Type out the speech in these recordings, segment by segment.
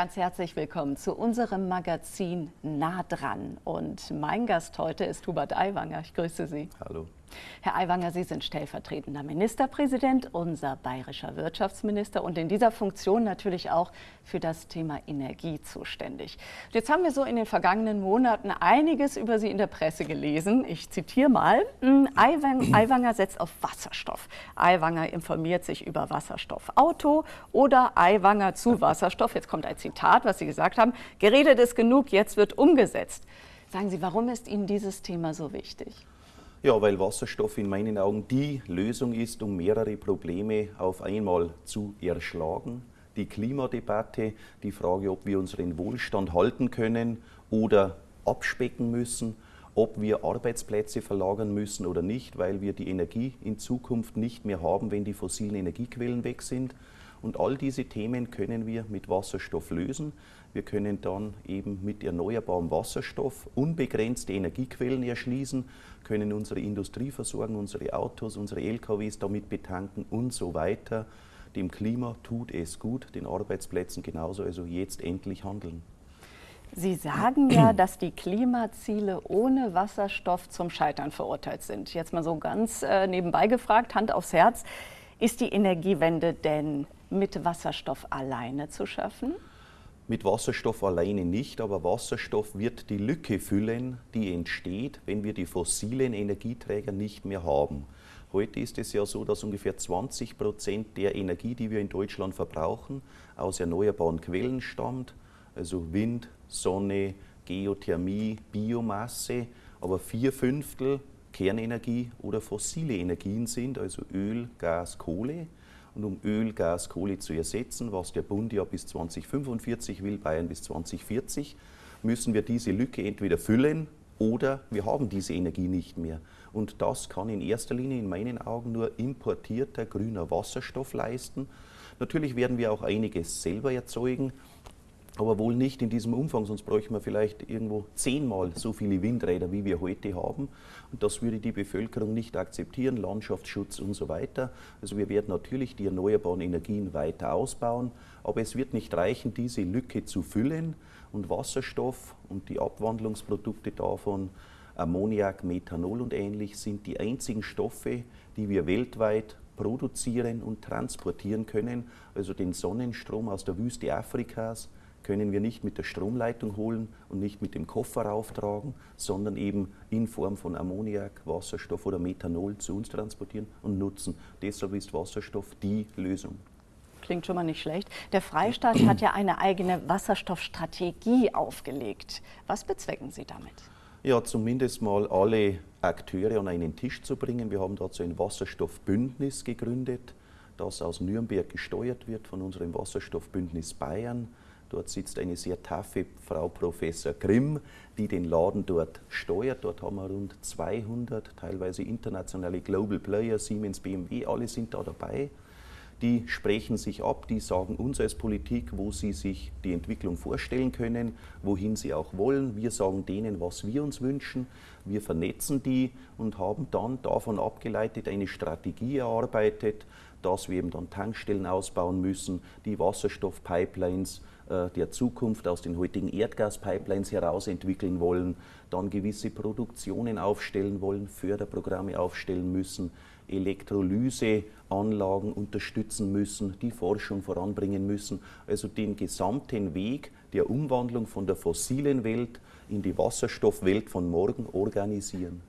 Ganz herzlich willkommen zu unserem Magazin Nah dran. Und mein Gast heute ist Hubert Aiwanger. Ich grüße Sie. Hallo. Herr Aiwanger, Sie sind stellvertretender Ministerpräsident, unser bayerischer Wirtschaftsminister und in dieser Funktion natürlich auch für das Thema Energie zuständig. Jetzt haben wir so in den vergangenen Monaten einiges über Sie in der Presse gelesen. Ich zitiere mal, hm, Aiwanger setzt auf Wasserstoff. Aiwanger informiert sich über Wasserstoffauto oder Aiwanger zu Wasserstoff. Jetzt kommt ein Zitat, was Sie gesagt haben. Geredet ist genug, jetzt wird umgesetzt. Sagen Sie, warum ist Ihnen dieses Thema so wichtig? Ja, weil Wasserstoff in meinen Augen die Lösung ist, um mehrere Probleme auf einmal zu erschlagen. Die Klimadebatte, die Frage, ob wir unseren Wohlstand halten können oder abspecken müssen, ob wir Arbeitsplätze verlagern müssen oder nicht, weil wir die Energie in Zukunft nicht mehr haben, wenn die fossilen Energiequellen weg sind. Und all diese Themen können wir mit Wasserstoff lösen. Wir können dann eben mit erneuerbarem Wasserstoff unbegrenzte Energiequellen erschließen, können unsere Industrie versorgen, unsere Autos, unsere LKWs damit betanken und so weiter. Dem Klima tut es gut, den Arbeitsplätzen genauso, also jetzt endlich handeln. Sie sagen ja, dass die Klimaziele ohne Wasserstoff zum Scheitern verurteilt sind. Jetzt mal so ganz äh, nebenbei gefragt, Hand aufs Herz. Ist die Energiewende denn mit Wasserstoff alleine zu schaffen? Mit Wasserstoff alleine nicht, aber Wasserstoff wird die Lücke füllen, die entsteht, wenn wir die fossilen Energieträger nicht mehr haben. Heute ist es ja so, dass ungefähr 20 Prozent der Energie, die wir in Deutschland verbrauchen, aus erneuerbaren Quellen stammt, also Wind, Sonne, Geothermie, Biomasse, aber vier Fünftel Kernenergie oder fossile Energien sind, also Öl, Gas, Kohle. Und um Öl, Gas, Kohle zu ersetzen, was der Bund ja bis 2045 will, Bayern bis 2040, müssen wir diese Lücke entweder füllen oder wir haben diese Energie nicht mehr. Und das kann in erster Linie in meinen Augen nur importierter grüner Wasserstoff leisten. Natürlich werden wir auch einiges selber erzeugen, aber wohl nicht in diesem Umfang, sonst bräuchten wir vielleicht irgendwo zehnmal so viele Windräder, wie wir heute haben. Und das würde die Bevölkerung nicht akzeptieren, Landschaftsschutz und so weiter. Also wir werden natürlich die erneuerbaren Energien weiter ausbauen, aber es wird nicht reichen, diese Lücke zu füllen. Und Wasserstoff und die Abwandlungsprodukte davon, Ammoniak, Methanol und ähnlich, sind die einzigen Stoffe, die wir weltweit produzieren und transportieren können. Also den Sonnenstrom aus der Wüste Afrikas, können wir nicht mit der Stromleitung holen und nicht mit dem Koffer rauftragen, sondern eben in Form von Ammoniak, Wasserstoff oder Methanol zu uns transportieren und nutzen. Deshalb ist Wasserstoff die Lösung. Klingt schon mal nicht schlecht. Der Freistaat hat ja eine eigene Wasserstoffstrategie aufgelegt. Was bezwecken Sie damit? Ja, zumindest mal alle Akteure an einen Tisch zu bringen. Wir haben dazu ein Wasserstoffbündnis gegründet, das aus Nürnberg gesteuert wird von unserem Wasserstoffbündnis Bayern. Dort sitzt eine sehr taffe Frau Professor Grimm, die den Laden dort steuert. Dort haben wir rund 200, teilweise internationale Global Player, Siemens, BMW, alle sind da dabei. Die sprechen sich ab, die sagen uns als Politik, wo sie sich die Entwicklung vorstellen können, wohin sie auch wollen. Wir sagen denen, was wir uns wünschen. Wir vernetzen die und haben dann davon abgeleitet eine Strategie erarbeitet, dass wir eben dann Tankstellen ausbauen müssen, die Wasserstoffpipelines der Zukunft aus den heutigen Erdgaspipelines heraus entwickeln wollen, dann gewisse Produktionen aufstellen wollen, Förderprogramme aufstellen müssen, Elektrolyseanlagen unterstützen müssen, die Forschung voranbringen müssen, also den gesamten Weg der Umwandlung von der fossilen Welt in die Wasserstoffwelt von morgen organisieren.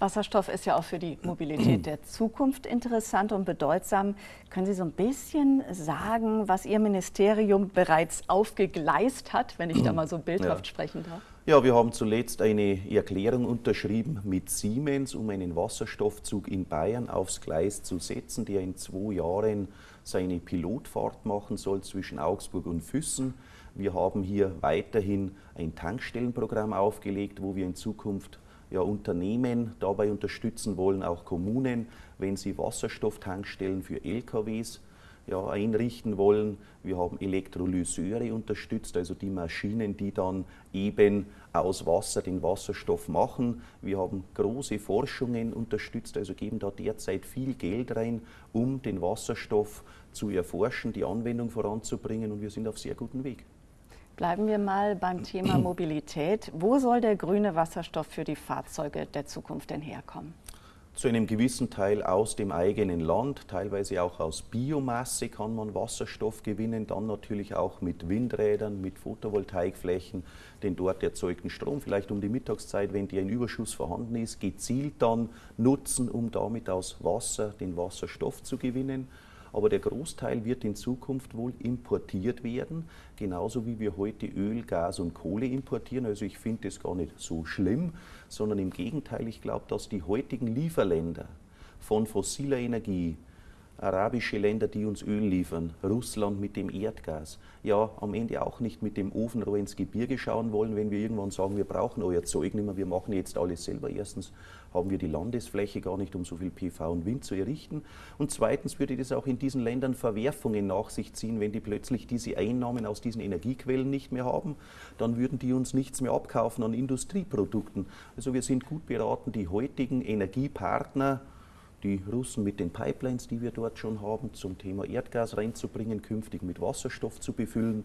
Wasserstoff ist ja auch für die Mobilität der Zukunft interessant und bedeutsam. Können Sie so ein bisschen sagen, was Ihr Ministerium bereits aufgegleist hat, wenn ich da mal so bildhaft ja. sprechen darf? Ja, wir haben zuletzt eine Erklärung unterschrieben mit Siemens, um einen Wasserstoffzug in Bayern aufs Gleis zu setzen, der in zwei Jahren seine Pilotfahrt machen soll zwischen Augsburg und Füssen. Wir haben hier weiterhin ein Tankstellenprogramm aufgelegt, wo wir in Zukunft ja, Unternehmen dabei unterstützen wollen, auch Kommunen, wenn sie Wasserstofftankstellen für LKWs ja, einrichten wollen. Wir haben Elektrolyseure unterstützt, also die Maschinen, die dann eben aus Wasser den Wasserstoff machen. Wir haben große Forschungen unterstützt, also geben da derzeit viel Geld rein, um den Wasserstoff zu erforschen, die Anwendung voranzubringen und wir sind auf sehr gutem Weg. Bleiben wir mal beim Thema Mobilität. Wo soll der grüne Wasserstoff für die Fahrzeuge der Zukunft denn herkommen? zu einem gewissen Teil aus dem eigenen Land, teilweise auch aus Biomasse kann man Wasserstoff gewinnen, dann natürlich auch mit Windrädern, mit Photovoltaikflächen, den dort erzeugten Strom, vielleicht um die Mittagszeit, wenn der in Überschuss vorhanden ist, gezielt dann nutzen, um damit aus Wasser den Wasserstoff zu gewinnen aber der Großteil wird in Zukunft wohl importiert werden, genauso wie wir heute Öl, Gas und Kohle importieren. Also ich finde das gar nicht so schlimm, sondern im Gegenteil, ich glaube, dass die heutigen Lieferländer von fossiler Energie, arabische Länder, die uns Öl liefern, Russland mit dem Erdgas, ja am Ende auch nicht mit dem Ofenrohr ins Gebirge schauen wollen, wenn wir irgendwann sagen, wir brauchen euer Zeug nicht mehr, wir machen jetzt alles selber. Erstens haben wir die Landesfläche gar nicht, um so viel PV und Wind zu errichten. Und zweitens würde das auch in diesen Ländern Verwerfungen nach sich ziehen, wenn die plötzlich diese Einnahmen aus diesen Energiequellen nicht mehr haben, dann würden die uns nichts mehr abkaufen an Industrieprodukten. Also wir sind gut beraten, die heutigen Energiepartner, die Russen mit den Pipelines, die wir dort schon haben, zum Thema Erdgas reinzubringen, künftig mit Wasserstoff zu befüllen,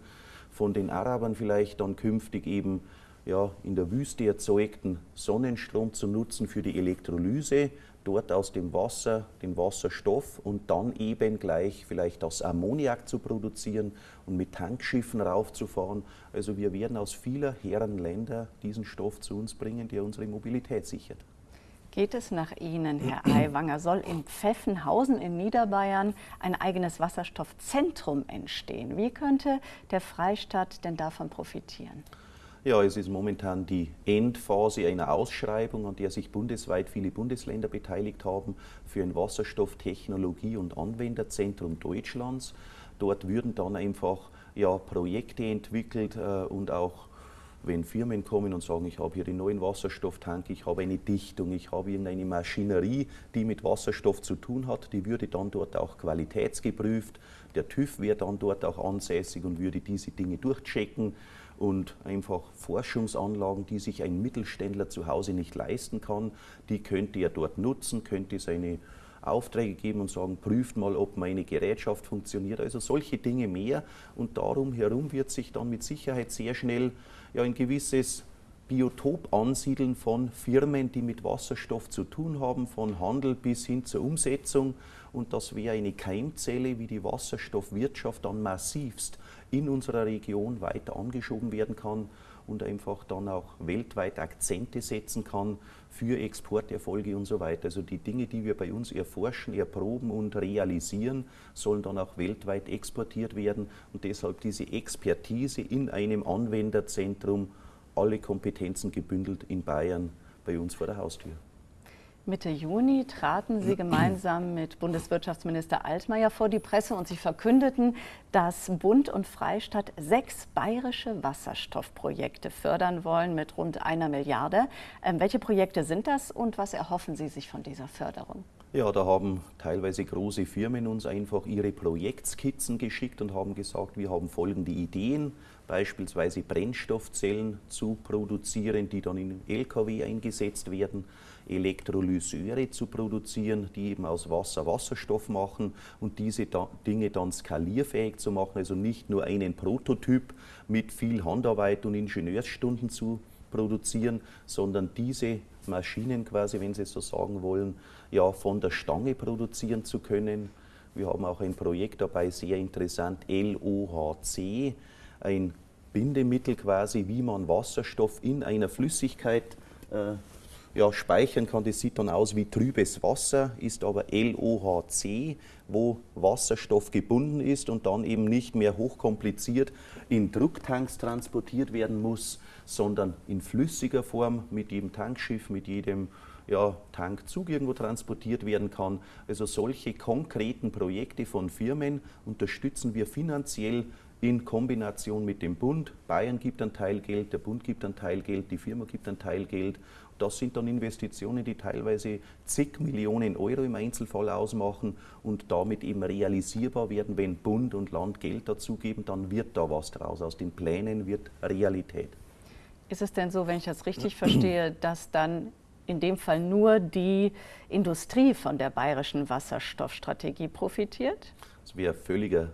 von den Arabern vielleicht dann künftig eben ja, in der Wüste erzeugten Sonnenstrom zu nutzen für die Elektrolyse, dort aus dem Wasser den Wasserstoff und dann eben gleich vielleicht aus Ammoniak zu produzieren und mit Tankschiffen raufzufahren. Also wir werden aus vieler Herren Länder diesen Stoff zu uns bringen, der unsere Mobilität sichert. Geht es nach Ihnen, Herr Aiwanger, soll in Pfeffenhausen in Niederbayern ein eigenes Wasserstoffzentrum entstehen? Wie könnte der Freistaat denn davon profitieren? Ja, es ist momentan die Endphase einer Ausschreibung, an der sich bundesweit viele Bundesländer beteiligt haben für ein Wasserstofftechnologie- und Anwenderzentrum Deutschlands. Dort würden dann einfach ja, Projekte entwickelt äh, und auch wenn Firmen kommen und sagen, ich habe hier den neuen Wasserstofftank, ich habe eine Dichtung, ich habe irgendeine Maschinerie, die mit Wasserstoff zu tun hat, die würde dann dort auch qualitätsgeprüft. Der TÜV wäre dann dort auch ansässig und würde diese Dinge durchchecken und einfach Forschungsanlagen, die sich ein Mittelständler zu Hause nicht leisten kann, die könnte er dort nutzen, könnte seine Aufträge geben und sagen, prüft mal, ob meine Gerätschaft funktioniert. Also solche Dinge mehr. Und darum herum wird sich dann mit Sicherheit sehr schnell ja, ein gewisses Biotop ansiedeln von Firmen, die mit Wasserstoff zu tun haben, von Handel bis hin zur Umsetzung. Und das wäre eine Keimzelle, wie die Wasserstoffwirtschaft dann massivst in unserer Region weiter angeschoben werden kann und einfach dann auch weltweit Akzente setzen kann für Exporterfolge und so weiter. Also die Dinge, die wir bei uns erforschen, erproben und realisieren, sollen dann auch weltweit exportiert werden und deshalb diese Expertise in einem Anwenderzentrum, alle Kompetenzen gebündelt in Bayern bei uns vor der Haustür. Mitte Juni traten Sie gemeinsam mit Bundeswirtschaftsminister Altmaier vor die Presse und Sie verkündeten, dass Bund und Freistaat sechs bayerische Wasserstoffprojekte fördern wollen mit rund einer Milliarde. Ähm, welche Projekte sind das und was erhoffen Sie sich von dieser Förderung? Ja, da haben teilweise große Firmen uns einfach ihre Projektskizzen geschickt und haben gesagt, wir haben folgende Ideen, beispielsweise Brennstoffzellen zu produzieren, die dann in Lkw eingesetzt werden Elektrolyseure zu produzieren, die eben aus Wasser Wasserstoff machen und diese da Dinge dann skalierfähig zu machen, also nicht nur einen Prototyp mit viel Handarbeit und Ingenieursstunden zu produzieren, sondern diese Maschinen quasi, wenn Sie so sagen wollen, ja von der Stange produzieren zu können. Wir haben auch ein Projekt dabei, sehr interessant, LOHC, ein Bindemittel quasi, wie man Wasserstoff in einer Flüssigkeit äh, ja, speichern kann. Das sieht dann aus wie trübes Wasser, ist aber LOHC, wo Wasserstoff gebunden ist und dann eben nicht mehr hochkompliziert in Drucktanks transportiert werden muss, sondern in flüssiger Form mit jedem Tankschiff, mit jedem ja, Tankzug irgendwo transportiert werden kann. Also solche konkreten Projekte von Firmen unterstützen wir finanziell in Kombination mit dem Bund. Bayern gibt einen Teil Geld, der Bund gibt einen Teil Geld, die Firma gibt einen Teil Geld das sind dann Investitionen, die teilweise zig Millionen Euro im Einzelfall ausmachen und damit eben realisierbar werden. Wenn Bund und Land Geld dazugeben, dann wird da was draus. Aus den Plänen wird Realität. Ist es denn so, wenn ich das richtig verstehe, dass dann in dem Fall nur die Industrie von der bayerischen Wasserstoffstrategie profitiert? Das wäre völliger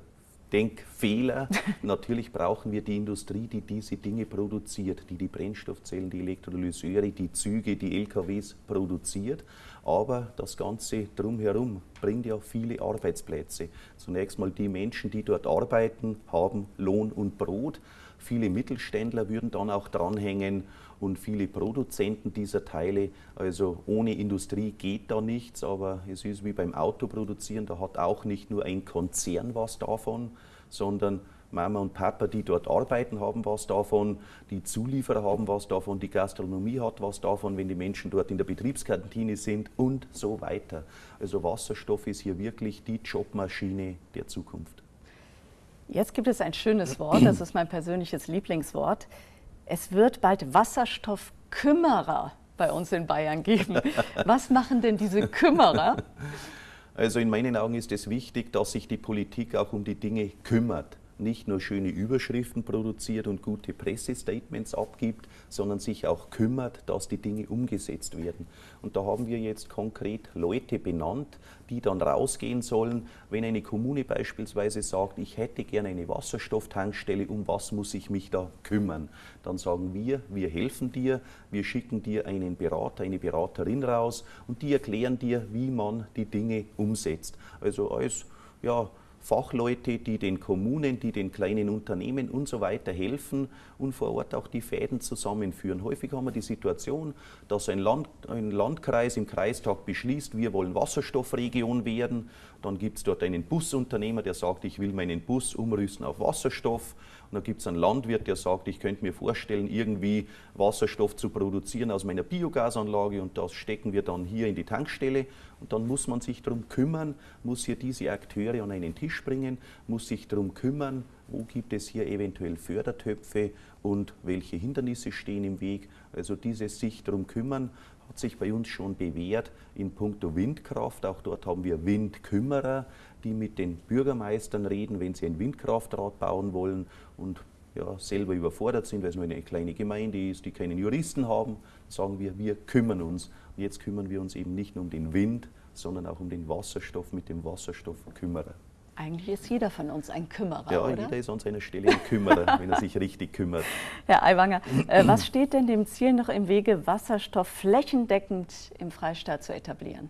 Denkfehler. Natürlich brauchen wir die Industrie, die diese Dinge produziert, die die Brennstoffzellen, die Elektrolyseure, die Züge, die LKWs produziert. Aber das Ganze drumherum bringt ja viele Arbeitsplätze. Zunächst mal die Menschen, die dort arbeiten, haben Lohn und Brot. Viele Mittelständler würden dann auch dranhängen und viele Produzenten dieser Teile. Also ohne Industrie geht da nichts, aber es ist wie beim Autoproduzieren, da hat auch nicht nur ein Konzern was davon, sondern Mama und Papa, die dort arbeiten, haben was davon, die Zulieferer haben was davon, die Gastronomie hat was davon, wenn die Menschen dort in der Betriebskantine sind und so weiter. Also Wasserstoff ist hier wirklich die Jobmaschine der Zukunft. Jetzt gibt es ein schönes Wort, das ist mein persönliches Lieblingswort. Es wird bald Wasserstoffkümmerer bei uns in Bayern geben. Was machen denn diese Kümmerer? Also in meinen Augen ist es wichtig, dass sich die Politik auch um die Dinge kümmert nicht nur schöne Überschriften produziert und gute Pressestatements abgibt, sondern sich auch kümmert, dass die Dinge umgesetzt werden. Und da haben wir jetzt konkret Leute benannt, die dann rausgehen sollen, wenn eine Kommune beispielsweise sagt, ich hätte gerne eine Wasserstofftankstelle, um was muss ich mich da kümmern? Dann sagen wir, wir helfen dir, wir schicken dir einen Berater, eine Beraterin raus und die erklären dir, wie man die Dinge umsetzt. Also als ja, Fachleute, die den Kommunen, die den kleinen Unternehmen und so weiter helfen und vor Ort auch die Fäden zusammenführen. Häufig haben wir die Situation, dass ein, Land, ein Landkreis im Kreistag beschließt, wir wollen Wasserstoffregion werden. Dann gibt es dort einen Busunternehmer, der sagt, ich will meinen Bus umrüsten auf Wasserstoff. Und dann gibt es einen Landwirt, der sagt, ich könnte mir vorstellen, irgendwie Wasserstoff zu produzieren aus meiner Biogasanlage und das stecken wir dann hier in die Tankstelle. Und dann muss man sich darum kümmern, muss hier diese Akteure an einen Tisch bringen, muss sich darum kümmern, wo gibt es hier eventuell Fördertöpfe und welche Hindernisse stehen im Weg. Also dieses sich darum kümmern hat sich bei uns schon bewährt in puncto Windkraft. Auch dort haben wir Windkümmerer, die mit den Bürgermeistern reden, wenn sie ein Windkraftrad bauen wollen und ja, selber überfordert sind, weil es nur eine kleine Gemeinde ist, die keinen Juristen haben, sagen wir, wir kümmern uns. Und jetzt kümmern wir uns eben nicht nur um den Wind, sondern auch um den Wasserstoff mit dem Wasserstoffkümmerer. Eigentlich ist jeder von uns ein Kümmerer, ja, oder? jeder ist an seiner Stelle ein Kümmerer, wenn er sich richtig kümmert. Herr Aiwanger, äh, was steht denn dem Ziel noch im Wege, Wasserstoff flächendeckend im Freistaat zu etablieren?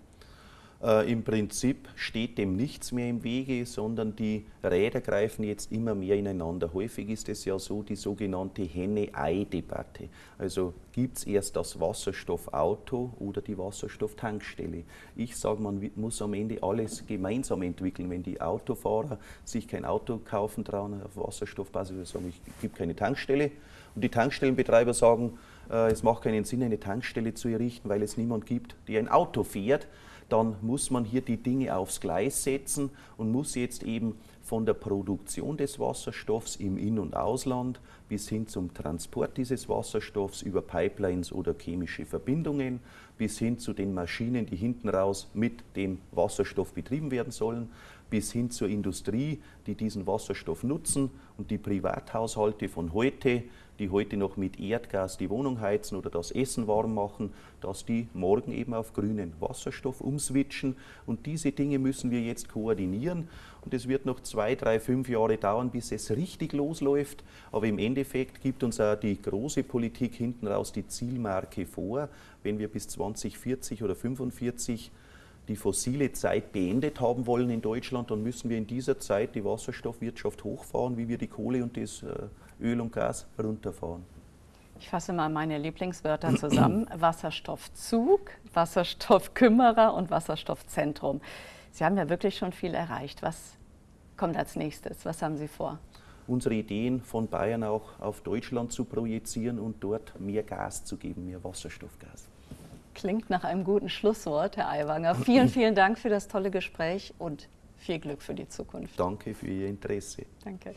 Äh, Im Prinzip steht dem nichts mehr im Wege, sondern die Räder greifen jetzt immer mehr ineinander. Häufig ist es ja so die sogenannte Henne-Ei-Debatte. Also gibt es erst das Wasserstoffauto oder die Wasserstofftankstelle. Ich sage, man muss am Ende alles gemeinsam entwickeln. Wenn die Autofahrer sich kein Auto kaufen trauen auf Wasserstoffbasis, sagen, ich gibt keine Tankstelle. Und die Tankstellenbetreiber sagen, äh, es macht keinen Sinn, eine Tankstelle zu errichten, weil es niemand gibt, der ein Auto fährt dann muss man hier die Dinge aufs Gleis setzen und muss jetzt eben von der Produktion des Wasserstoffs im In- und Ausland bis hin zum Transport dieses Wasserstoffs über Pipelines oder chemische Verbindungen bis hin zu den Maschinen, die hinten raus mit dem Wasserstoff betrieben werden sollen, bis hin zur Industrie, die diesen Wasserstoff nutzen und die Privathaushalte von heute die heute noch mit Erdgas die Wohnung heizen oder das Essen warm machen, dass die morgen eben auf grünen Wasserstoff umswitchen. Und diese Dinge müssen wir jetzt koordinieren. Und es wird noch zwei, drei, fünf Jahre dauern, bis es richtig losläuft. Aber im Endeffekt gibt uns auch die große Politik hinten raus die Zielmarke vor. Wenn wir bis 2040 oder 2045 die fossile Zeit beendet haben wollen in Deutschland, dann müssen wir in dieser Zeit die Wasserstoffwirtschaft hochfahren, wie wir die Kohle und das äh, Öl und Gas runterfahren. Ich fasse mal meine Lieblingswörter zusammen. Wasserstoffzug, Wasserstoffkümmerer und Wasserstoffzentrum. Sie haben ja wirklich schon viel erreicht. Was kommt als nächstes? Was haben Sie vor? Unsere Ideen von Bayern auch auf Deutschland zu projizieren und dort mehr Gas zu geben, mehr Wasserstoffgas. Klingt nach einem guten Schlusswort, Herr Aiwanger. Vielen, vielen Dank für das tolle Gespräch und viel Glück für die Zukunft. Danke für Ihr Interesse. Danke.